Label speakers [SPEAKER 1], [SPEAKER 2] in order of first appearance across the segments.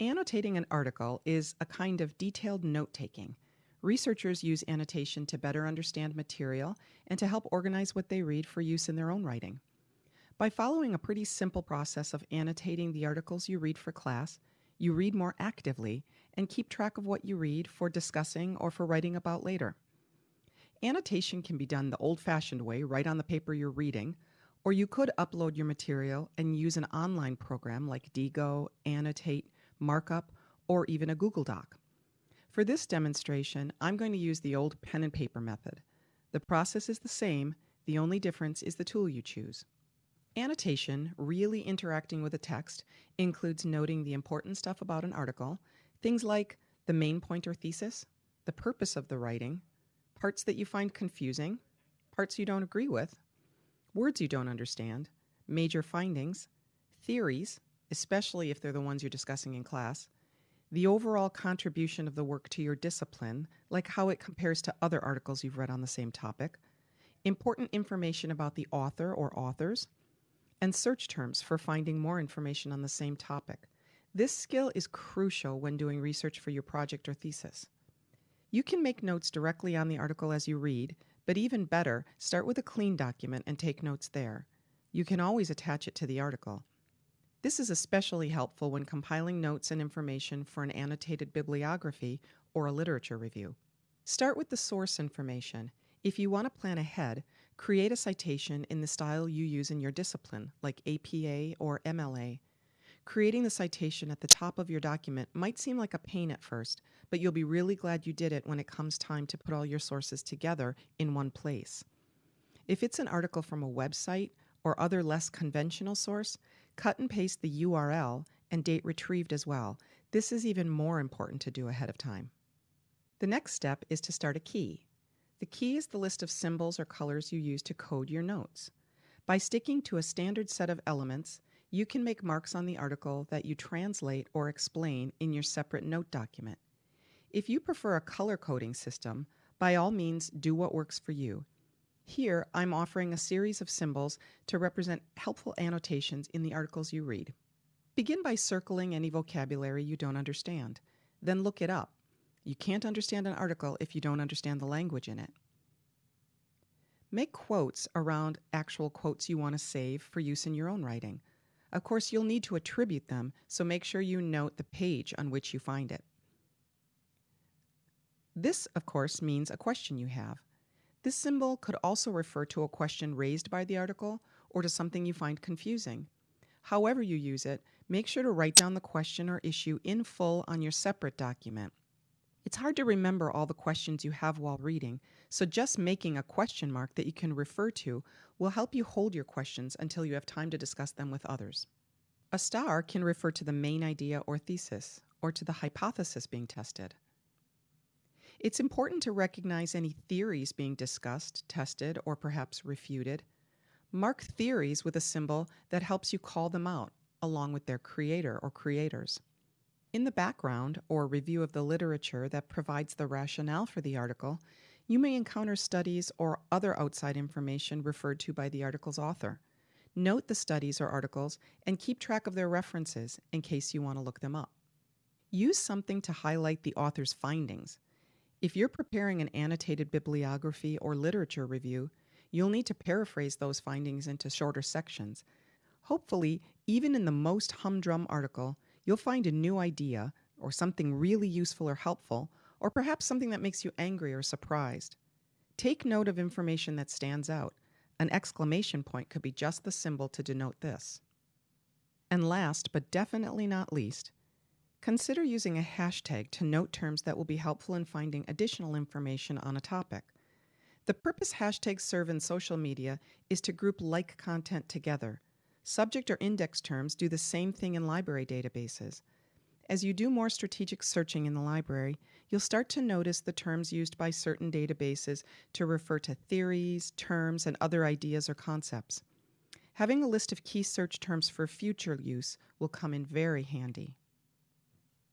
[SPEAKER 1] Annotating an article is a kind of detailed note taking. Researchers use annotation to better understand material and to help organize what they read for use in their own writing. By following a pretty simple process of annotating the articles you read for class, you read more actively and keep track of what you read for discussing or for writing about later. Annotation can be done the old fashioned way, right on the paper you're reading, or you could upload your material and use an online program like Diigo, Annotate, Markup, or even a Google Doc. For this demonstration, I'm going to use the old pen and paper method. The process is the same, the only difference is the tool you choose. Annotation, really interacting with a text, includes noting the important stuff about an article, things like the main point or thesis, the purpose of the writing, parts that you find confusing, parts you don't agree with, words you don't understand, major findings, theories, especially if they're the ones you're discussing in class, the overall contribution of the work to your discipline, like how it compares to other articles you've read on the same topic, important information about the author or authors, and search terms for finding more information on the same topic. This skill is crucial when doing research for your project or thesis. You can make notes directly on the article as you read, but even better, start with a clean document and take notes there. You can always attach it to the article. This is especially helpful when compiling notes and information for an annotated bibliography or a literature review. Start with the source information. If you want to plan ahead, create a citation in the style you use in your discipline, like APA or MLA. Creating the citation at the top of your document might seem like a pain at first, but you'll be really glad you did it when it comes time to put all your sources together in one place. If it's an article from a website or other less conventional source, cut and paste the URL and date retrieved as well. This is even more important to do ahead of time. The next step is to start a key. The key is the list of symbols or colors you use to code your notes. By sticking to a standard set of elements, you can make marks on the article that you translate or explain in your separate note document. If you prefer a color coding system, by all means do what works for you. Here, I'm offering a series of symbols to represent helpful annotations in the articles you read. Begin by circling any vocabulary you don't understand. Then look it up. You can't understand an article if you don't understand the language in it. Make quotes around actual quotes you want to save for use in your own writing. Of course, you'll need to attribute them, so make sure you note the page on which you find it. This, of course, means a question you have. This symbol could also refer to a question raised by the article or to something you find confusing. However you use it, make sure to write down the question or issue in full on your separate document. It's hard to remember all the questions you have while reading, so just making a question mark that you can refer to will help you hold your questions until you have time to discuss them with others. A star can refer to the main idea or thesis, or to the hypothesis being tested. It's important to recognize any theories being discussed, tested, or perhaps refuted. Mark theories with a symbol that helps you call them out, along with their creator or creators. In the background or review of the literature that provides the rationale for the article, you may encounter studies or other outside information referred to by the article's author. Note the studies or articles and keep track of their references in case you want to look them up. Use something to highlight the author's findings. If you're preparing an annotated bibliography or literature review, you'll need to paraphrase those findings into shorter sections. Hopefully, even in the most humdrum article, you'll find a new idea or something really useful or helpful, or perhaps something that makes you angry or surprised. Take note of information that stands out. An exclamation point could be just the symbol to denote this. And last, but definitely not least, consider using a hashtag to note terms that will be helpful in finding additional information on a topic. The purpose hashtags serve in social media is to group like content together Subject or index terms do the same thing in library databases. As you do more strategic searching in the library, you'll start to notice the terms used by certain databases to refer to theories, terms, and other ideas or concepts. Having a list of key search terms for future use will come in very handy.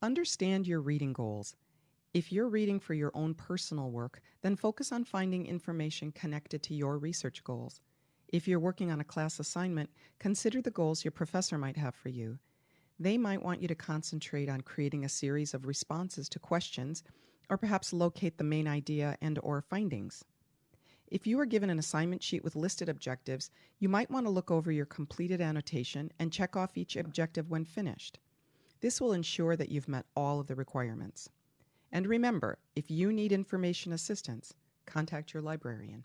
[SPEAKER 1] Understand your reading goals. If you're reading for your own personal work, then focus on finding information connected to your research goals. If you're working on a class assignment, consider the goals your professor might have for you. They might want you to concentrate on creating a series of responses to questions or perhaps locate the main idea and or findings. If you are given an assignment sheet with listed objectives, you might want to look over your completed annotation and check off each objective when finished. This will ensure that you've met all of the requirements. And remember, if you need information assistance, contact your librarian.